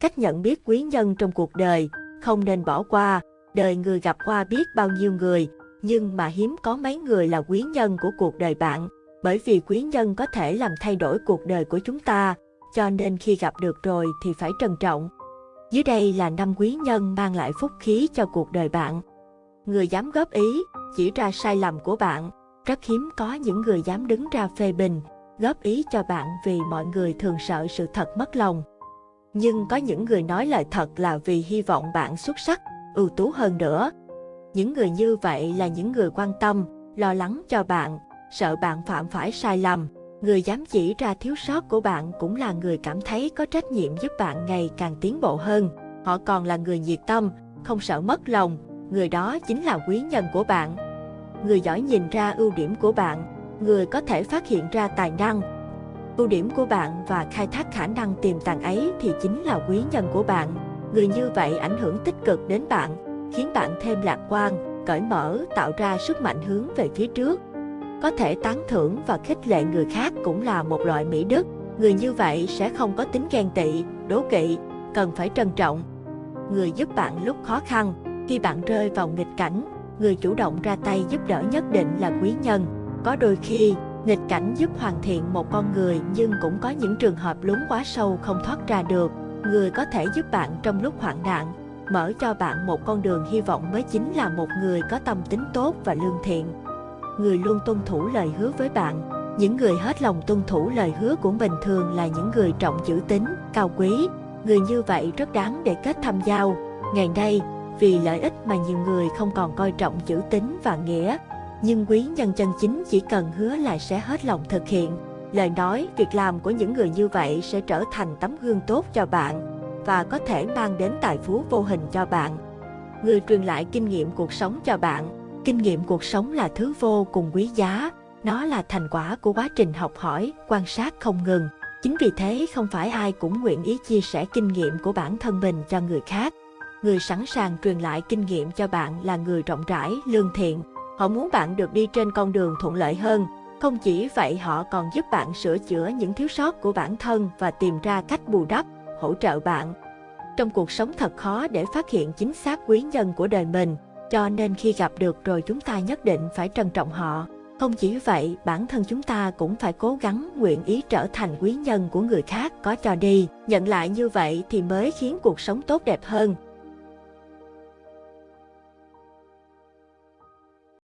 Cách nhận biết quý nhân trong cuộc đời, không nên bỏ qua. Đời người gặp qua biết bao nhiêu người, nhưng mà hiếm có mấy người là quý nhân của cuộc đời bạn. Bởi vì quý nhân có thể làm thay đổi cuộc đời của chúng ta, cho nên khi gặp được rồi thì phải trân trọng. Dưới đây là năm quý nhân mang lại phúc khí cho cuộc đời bạn. Người dám góp ý, chỉ ra sai lầm của bạn. Rất hiếm có những người dám đứng ra phê bình, góp ý cho bạn vì mọi người thường sợ sự thật mất lòng. Nhưng có những người nói lời thật là vì hy vọng bạn xuất sắc, ưu tú hơn nữa. Những người như vậy là những người quan tâm, lo lắng cho bạn, sợ bạn phạm phải sai lầm. Người dám chỉ ra thiếu sót của bạn cũng là người cảm thấy có trách nhiệm giúp bạn ngày càng tiến bộ hơn. Họ còn là người nhiệt tâm, không sợ mất lòng, người đó chính là quý nhân của bạn. Người giỏi nhìn ra ưu điểm của bạn, người có thể phát hiện ra tài năng, ưu điểm của bạn và khai thác khả năng tiềm tàng ấy thì chính là quý nhân của bạn. Người như vậy ảnh hưởng tích cực đến bạn, khiến bạn thêm lạc quan, cởi mở, tạo ra sức mạnh hướng về phía trước. Có thể tán thưởng và khích lệ người khác cũng là một loại mỹ đức. Người như vậy sẽ không có tính ghen tị, đố kỵ, cần phải trân trọng. Người giúp bạn lúc khó khăn, khi bạn rơi vào nghịch cảnh, người chủ động ra tay giúp đỡ nhất định là quý nhân. Có đôi khi, nghịch cảnh giúp hoàn thiện một con người nhưng cũng có những trường hợp lún quá sâu không thoát ra được. Người có thể giúp bạn trong lúc hoạn nạn, mở cho bạn một con đường hy vọng mới chính là một người có tâm tính tốt và lương thiện. Người luôn tuân thủ lời hứa với bạn. Những người hết lòng tuân thủ lời hứa của mình thường là những người trọng chữ tín, cao quý. Người như vậy rất đáng để kết thăm giao. Ngày nay, vì lợi ích mà nhiều người không còn coi trọng chữ tín và nghĩa, nhưng quý nhân chân chính chỉ cần hứa là sẽ hết lòng thực hiện. Lời nói, việc làm của những người như vậy sẽ trở thành tấm gương tốt cho bạn và có thể mang đến tài phú vô hình cho bạn. Người truyền lại kinh nghiệm cuộc sống cho bạn. Kinh nghiệm cuộc sống là thứ vô cùng quý giá. Nó là thành quả của quá trình học hỏi, quan sát không ngừng. Chính vì thế không phải ai cũng nguyện ý chia sẻ kinh nghiệm của bản thân mình cho người khác. Người sẵn sàng truyền lại kinh nghiệm cho bạn là người rộng rãi, lương thiện, Họ muốn bạn được đi trên con đường thuận lợi hơn. Không chỉ vậy họ còn giúp bạn sửa chữa những thiếu sót của bản thân và tìm ra cách bù đắp, hỗ trợ bạn. Trong cuộc sống thật khó để phát hiện chính xác quý nhân của đời mình, cho nên khi gặp được rồi chúng ta nhất định phải trân trọng họ. Không chỉ vậy, bản thân chúng ta cũng phải cố gắng nguyện ý trở thành quý nhân của người khác có cho đi. Nhận lại như vậy thì mới khiến cuộc sống tốt đẹp hơn.